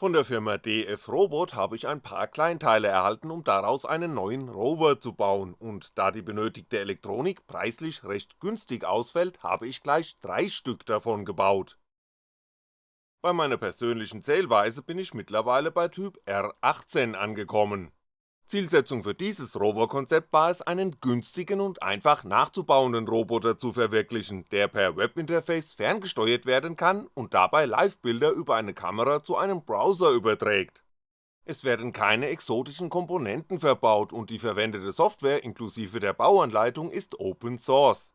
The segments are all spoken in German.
Von der Firma DF Robot habe ich ein paar Kleinteile erhalten, um daraus einen neuen Rover zu bauen, und da die benötigte Elektronik preislich recht günstig ausfällt, habe ich gleich drei Stück davon gebaut. Bei meiner persönlichen Zählweise bin ich mittlerweile bei Typ R18 angekommen Zielsetzung für dieses Rover-Konzept war es, einen günstigen und einfach nachzubauenden Roboter zu verwirklichen, der per Webinterface ferngesteuert werden kann und dabei Livebilder über eine Kamera zu einem Browser überträgt. Es werden keine exotischen Komponenten verbaut und die verwendete Software inklusive der Bauanleitung ist Open Source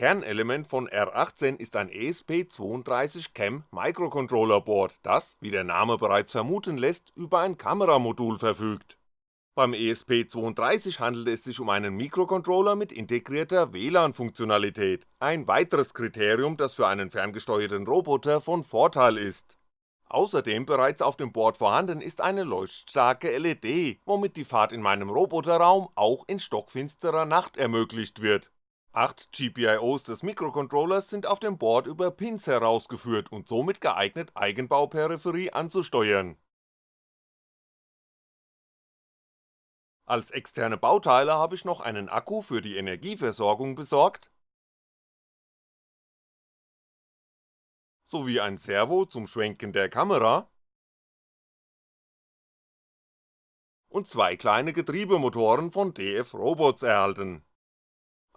Kernelement von R18 ist ein ESP32CAM Microcontroller Board, das, wie der Name bereits vermuten lässt, über ein Kameramodul verfügt. Beim ESP32 handelt es sich um einen Mikrocontroller mit integrierter WLAN-Funktionalität, ein weiteres Kriterium, das für einen ferngesteuerten Roboter von Vorteil ist. Außerdem bereits auf dem Board vorhanden ist eine leuchtstarke LED, womit die Fahrt in meinem Roboterraum auch in stockfinsterer Nacht ermöglicht wird 8 GPIOs des Mikrocontrollers sind auf dem Board über Pins herausgeführt und somit geeignet Eigenbauperipherie anzusteuern. Als externe Bauteile habe ich noch einen Akku für die Energieversorgung besorgt. Sowie ein Servo zum Schwenken der Kamera. Und zwei kleine Getriebemotoren von DF Robots erhalten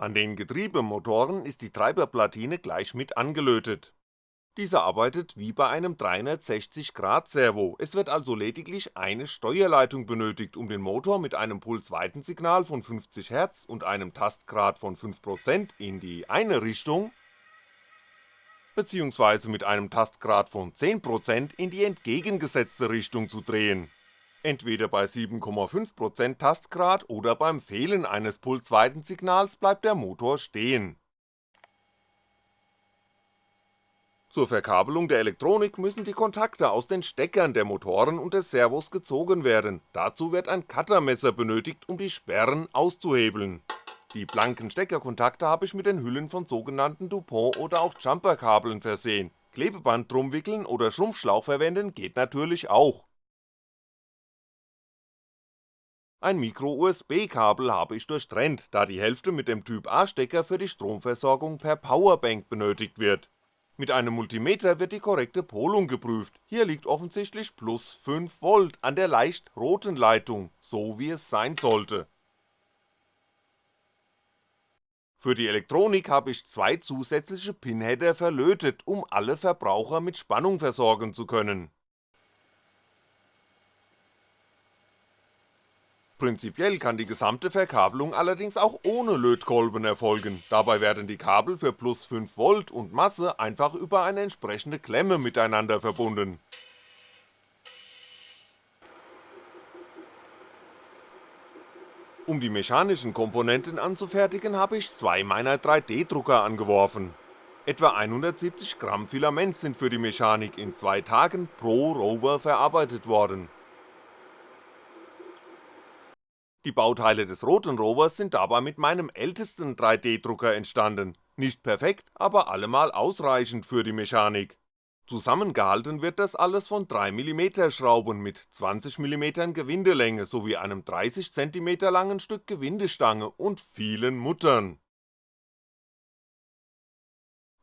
an den Getriebemotoren ist die Treiberplatine gleich mit angelötet. Dieser arbeitet wie bei einem 360° Servo, es wird also lediglich eine Steuerleitung benötigt, um den Motor mit einem Pulsweitensignal von 50Hz und einem Tastgrad von 5% in die eine Richtung beziehungsweise mit einem Tastgrad von 10% in die entgegengesetzte Richtung zu drehen Entweder bei 7,5% Tastgrad oder beim Fehlen eines Pulsweitensignals bleibt der Motor stehen. Zur Verkabelung der Elektronik müssen die Kontakte aus den Steckern der Motoren und des Servos gezogen werden, dazu wird ein Cuttermesser benötigt, um die Sperren auszuhebeln. Die blanken Steckerkontakte habe ich mit den Hüllen von sogenannten Dupont- oder auch Jumperkabeln versehen, Klebeband drum wickeln oder Schrumpfschlauch verwenden geht natürlich auch Ein Micro-USB-Kabel habe ich durchtrennt, da die Hälfte mit dem Typ-A-Stecker für die Stromversorgung per Powerbank benötigt wird. Mit einem Multimeter wird die korrekte Polung geprüft, hier liegt offensichtlich plus 5V an der leicht roten Leitung, so wie es sein sollte. Für die Elektronik habe ich zwei zusätzliche Pinheader verlötet, um alle Verbraucher mit Spannung versorgen zu können Prinzipiell kann die gesamte Verkabelung allerdings auch ohne Lötkolben erfolgen, dabei werden die Kabel für plus 5V und Masse einfach über eine entsprechende Klemme miteinander verbunden. Um die mechanischen Komponenten anzufertigen, habe ich zwei meiner 3D-Drucker angeworfen. Etwa 170 Gramm Filament sind für die Mechanik in zwei Tagen pro Rover verarbeitet worden die Bauteile des roten Rovers sind dabei mit meinem ältesten 3D-Drucker entstanden, nicht perfekt, aber allemal ausreichend für die Mechanik. Zusammengehalten wird das alles von 3mm Schrauben mit 20mm Gewindelänge sowie einem 30cm langen Stück Gewindestange und vielen Muttern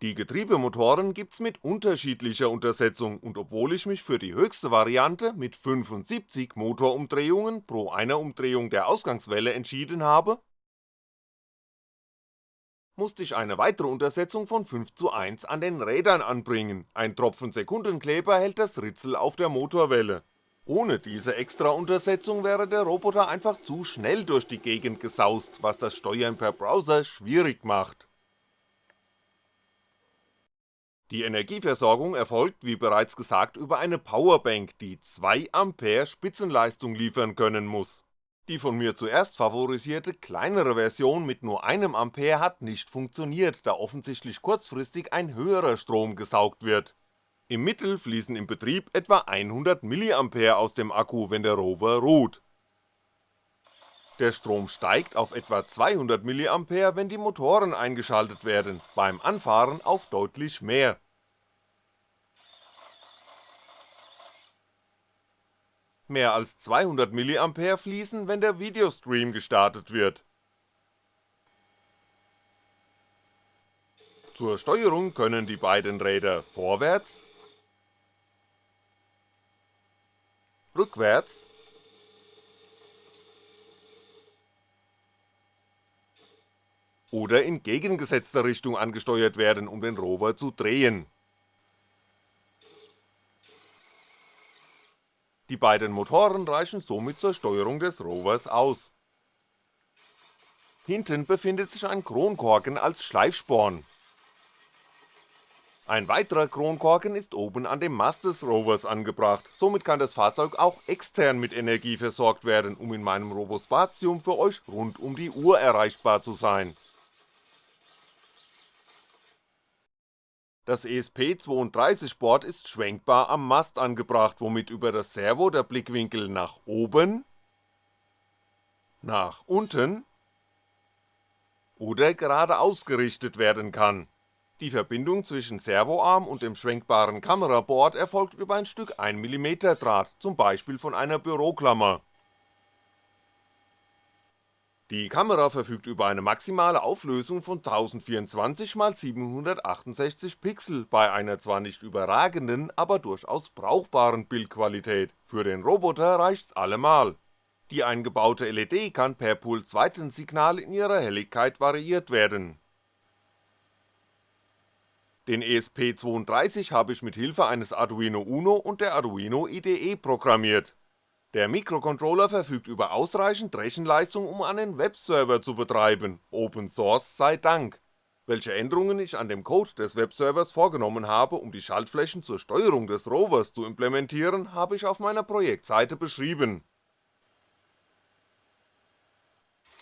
die Getriebemotoren gibt's mit unterschiedlicher Untersetzung und obwohl ich mich für die höchste Variante mit 75 Motorumdrehungen pro einer Umdrehung der Ausgangswelle entschieden habe, musste ich eine weitere Untersetzung von 5 zu 1 an den Rädern anbringen, ein Tropfen Sekundenkleber hält das Ritzel auf der Motorwelle. Ohne diese extra Untersetzung wäre der Roboter einfach zu schnell durch die Gegend gesaust, was das Steuern per Browser schwierig macht die Energieversorgung erfolgt wie bereits gesagt über eine Powerbank, die 2A Spitzenleistung liefern können muss. Die von mir zuerst favorisierte kleinere Version mit nur einem Ampere hat nicht funktioniert, da offensichtlich kurzfristig ein höherer Strom gesaugt wird. Im Mittel fließen im Betrieb etwa 100 mA aus dem Akku, wenn der Rover ruht. Der Strom steigt auf etwa 200 mA, wenn die Motoren eingeschaltet werden, beim Anfahren auf deutlich mehr. Mehr als 200 mA fließen, wenn der Videostream gestartet wird. Zur Steuerung können die beiden Räder vorwärts, rückwärts oder in gegengesetzter Richtung angesteuert werden, um den Rover zu drehen. Die beiden Motoren reichen somit zur Steuerung des Rovers aus. Hinten befindet sich ein Kronkorken als Schleifsporn. Ein weiterer Kronkorken ist oben an dem Mast des Rovers angebracht, somit kann das Fahrzeug auch extern mit Energie versorgt werden, um in meinem Robospatium für euch rund um die Uhr erreichbar zu sein Das ESP32-Board ist schwenkbar am Mast angebracht, womit über das Servo der Blickwinkel nach oben, nach unten oder geradeaus gerichtet werden kann. Die Verbindung zwischen Servoarm und dem schwenkbaren Kameraboard erfolgt über ein Stück 1mm Draht, zum Beispiel von einer Büroklammer die Kamera verfügt über eine maximale Auflösung von 1024x768 Pixel bei einer zwar nicht überragenden, aber durchaus brauchbaren Bildqualität, für den Roboter reicht's allemal. Die eingebaute LED kann per Pulsweitensignal in ihrer Helligkeit variiert werden. Den ESP32 habe ich mit Hilfe eines Arduino Uno und der Arduino IDE programmiert der Mikrocontroller verfügt über ausreichend Rechenleistung um einen Webserver zu betreiben, Open Source sei Dank. Welche Änderungen ich an dem Code des Webservers vorgenommen habe, um die Schaltflächen zur Steuerung des Rovers zu implementieren, habe ich auf meiner Projektseite beschrieben.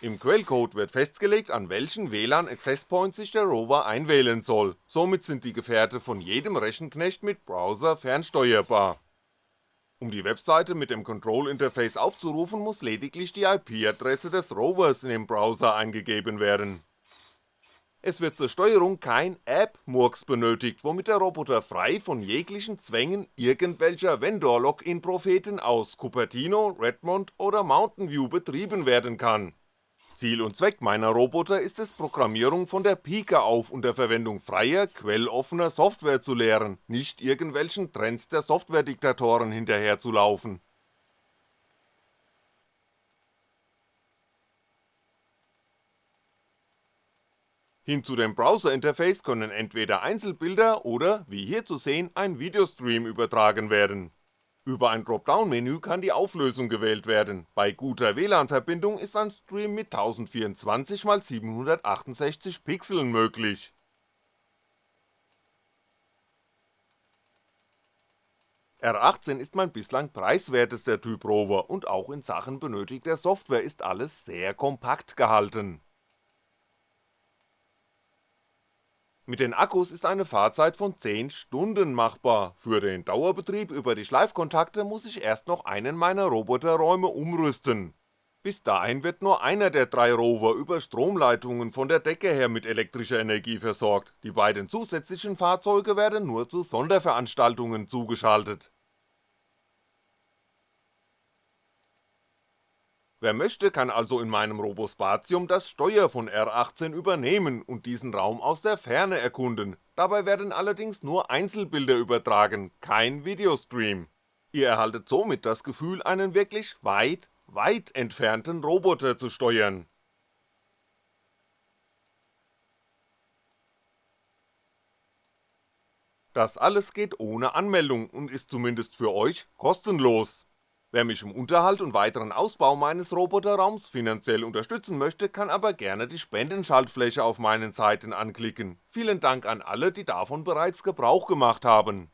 Im Quellcode wird festgelegt, an welchen WLAN Access Point sich der Rover einwählen soll, somit sind die Gefährte von jedem Rechenknecht mit Browser fernsteuerbar um die Webseite mit dem Control-Interface aufzurufen, muss lediglich die IP-Adresse des Rovers in dem Browser eingegeben werden. Es wird zur Steuerung kein App-Murks benötigt, womit der Roboter frei von jeglichen Zwängen irgendwelcher Vendor-Login-Propheten aus Cupertino, Redmond oder Mountain View betrieben werden kann Ziel und Zweck meiner Roboter ist es Programmierung von der Pike auf unter Verwendung freier, quelloffener Software zu lehren, nicht irgendwelchen Trends der Softwarediktatoren hinterherzulaufen. Hin zu dem Browser-Interface können entweder Einzelbilder oder, wie hier zu sehen, ein Videostream übertragen werden über ein Dropdown-Menü kann die Auflösung gewählt werden, bei guter WLAN-Verbindung ist ein Stream mit 1024x768 Pixeln möglich. R18 ist mein bislang preiswertester Typ Rover und auch in Sachen benötigter Software ist alles sehr kompakt gehalten Mit den Akkus ist eine Fahrzeit von 10 Stunden machbar, für den Dauerbetrieb über die Schleifkontakte muss ich erst noch einen meiner Roboterräume umrüsten. Bis dahin wird nur einer der drei Rover über Stromleitungen von der Decke her mit elektrischer Energie versorgt, die beiden zusätzlichen Fahrzeuge werden nur zu Sonderveranstaltungen zugeschaltet Wer möchte, kann also in meinem Robospatium das Steuer von R18 übernehmen und diesen Raum aus der Ferne erkunden, dabei werden allerdings nur Einzelbilder übertragen, kein Videostream. Ihr erhaltet somit das Gefühl, einen wirklich weit, weit entfernten Roboter zu steuern. Das alles geht ohne Anmeldung und ist zumindest für euch kostenlos Wer mich im Unterhalt und weiteren Ausbau meines Roboterraums finanziell unterstützen möchte, kann aber gerne die Spendenschaltfläche auf meinen Seiten anklicken, vielen Dank an alle, die davon bereits Gebrauch gemacht haben.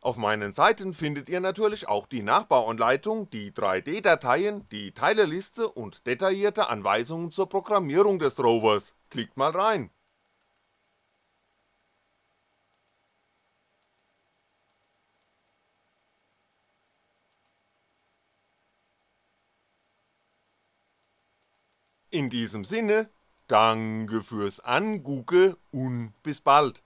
Auf meinen Seiten findet ihr natürlich auch die Nachbauanleitung, die 3D-Dateien, die Teileliste und detaillierte Anweisungen zur Programmierung des Rovers, klickt mal rein In diesem Sinne, Danke fürs Angucke und bis bald.